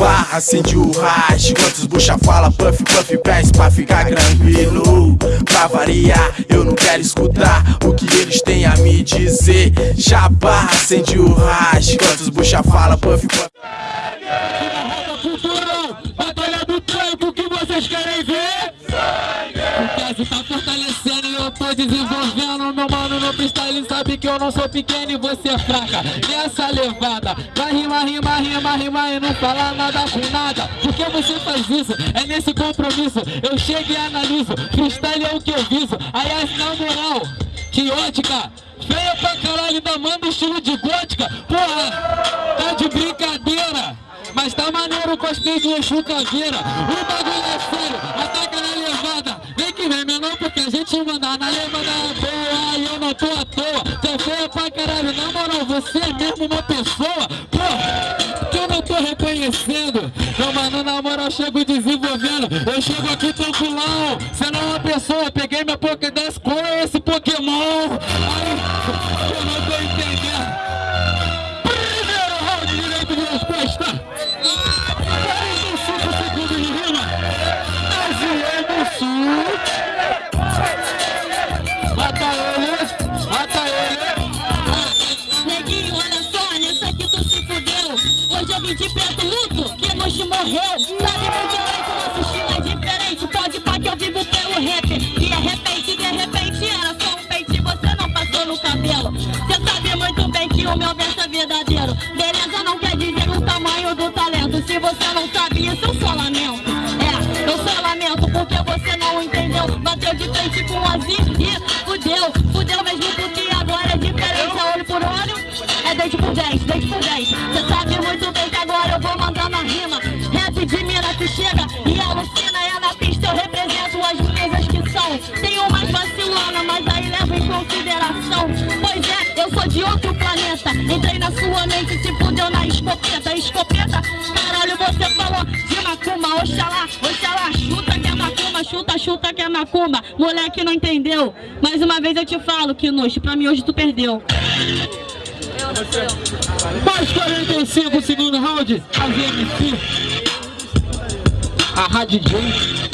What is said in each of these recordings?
Chapa, acende o hash Quantos bucha fala, puff, puff, pés pra ficar tranquilo. Pra variar, eu não quero escutar o que eles têm a me dizer. Chapa, acende o hash Quantos bucha fala, puff, puff. Batalha do tranco, o que vocês querem ver? Tô desenvolvendo Meu mano no freestyle sabe que eu não sou pequeno e você é fraca. Nessa levada, vai rima, rima, rima, rima e não fala nada com nada. Por que você faz isso? É nesse compromisso Eu chego e analiso, freestyle é o que eu viso Aí na moral, que ótica Feia pra caralho, da manda estilo de gótica. Porra, tá de brincadeira mas tá maneiro o cosplay de Exu Caveira O bagulho é sério, ataca vem, menor, porque a gente manda na levada boa E eu não tô à toa, você feia pra caralho Na moral, você é mesmo uma pessoa Porra, que eu não tô reconhecendo. Meu mano, na moral, chego desenvolvendo Eu chego aqui tranquilão. Você não é uma pessoa, peguei minha Hoje de preto luto, que nos morreu. Sabe muito bem que nosso estilo é diferente. Pode pá que eu vivo pelo rap. E de repente, de repente era só um pente Você não passou no cabelo. Cê sabe muito bem que o meu verso é verdadeiro. Beleza não quer dizer o tamanho do talento. Se você não sabe isso, eu só lamento. É, eu só lamento porque você não entendeu. Bateu de frente com o Azir e fudeu. Fudeu mesmo porque agora é diferente. É olho por olho, é dente por dente, dente por dente Tem umas vacilona, mas aí levo em consideração. Pois é, eu sou de outro planeta. Entrei na sua mente, se fudeu na escopeta Escopeta, caralho, você falou de macumba. Oxalá, oxalá, chuta que é macumba Chuta, chuta que é macumba. Moleque não entendeu. Mais uma vez eu te falo, nojo, pra mim hoje tu perdeu. Mais 45 segundos round. A VMC A Rádio J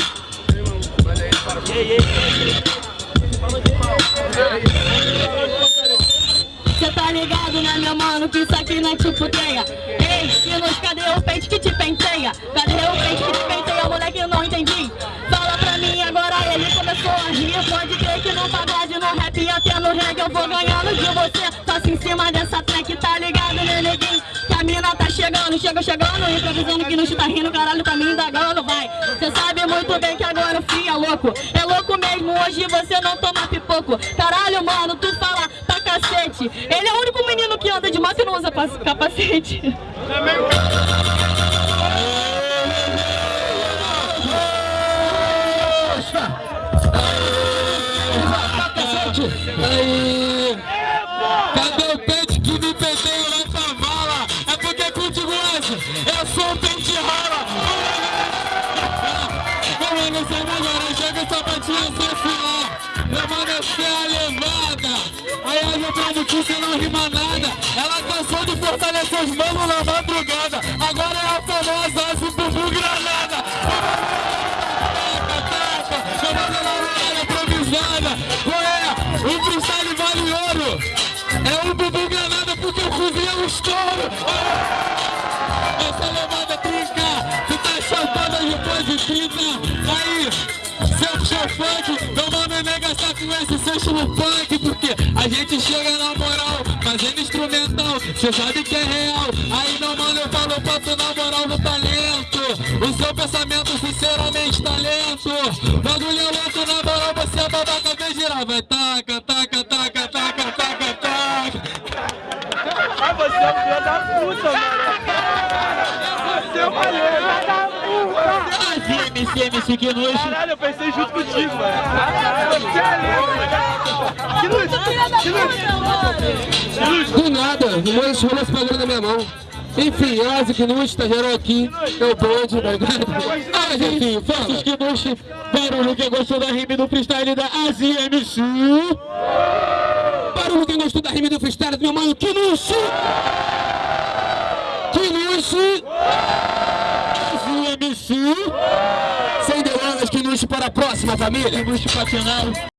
Cê tá ligado, né, meu mano, que isso aqui não é tipo teia Ei, Sinos, cadê o peito que te penteia? Cadê o peito que te penteia, moleque, não entendi. Fala pra mim agora, ele começou a rir. Pode crer que no pagode, no rap e até no reggae Eu vou ganhando de você, faço em cima dessa track Tá ligado, né, neguinho? Que a mina tá chegando, chega chegando Improvisando que não tá rindo, caralho, tá me indagando, vai. Cê sabe muito bem que agora o frio é louco É louco mesmo, hoje você não toma pipoco Caralho, mano, tu fala pra cacete Ele é o único menino que anda de moto e não usa pa- capacete! Cadê o pente que me penteia nessa vala? É porque contigo essa, eu sou um pente mano, você melhora, chega essa patinha sem filar! Meu mano, você é levada! Aí a letra você não rima nada! Ela cansou de fortalecer os manos na madrugada! Agora é a famosa Asa Bubu Granada! Taca, taca, chamando na área improvisada! Qual é? O freestyle vale ouro! É o Bubu Granada porque eu cozinhei um estouro! Essa levada trinca, tu tá chamada depois de 30 Aí, seu show funk, meu mano nega está com esse seu estilo punk Porque a gente chega na moral, fazendo instrumental Cê sabe que é real, aí meu mano eu falo pra tu na moral no talento O seu pensamento sinceramente talento Bagulho é louco, na moral você é babaca, vem girar Vai taca, taca, taca, taca, taca, taca. Mas você é um filho da puta, mano. Você é MC, MC que nojo Caralho, eu pensei junto contigo, mano. Você é. Que luz. Do nada, rolou esse bagulho na minha mão. Enfim, Asa Knush, tá geral aqui, é o bonde, tá ligado? Mas enfim, Fossos Knush, barulho quem gostou da rima do freestyle da Azia MC. Barulho quem gostou da rima do freestyle do meu mano Knush. Sem delongas, que luxo para a próxima, família. Luxo pra final.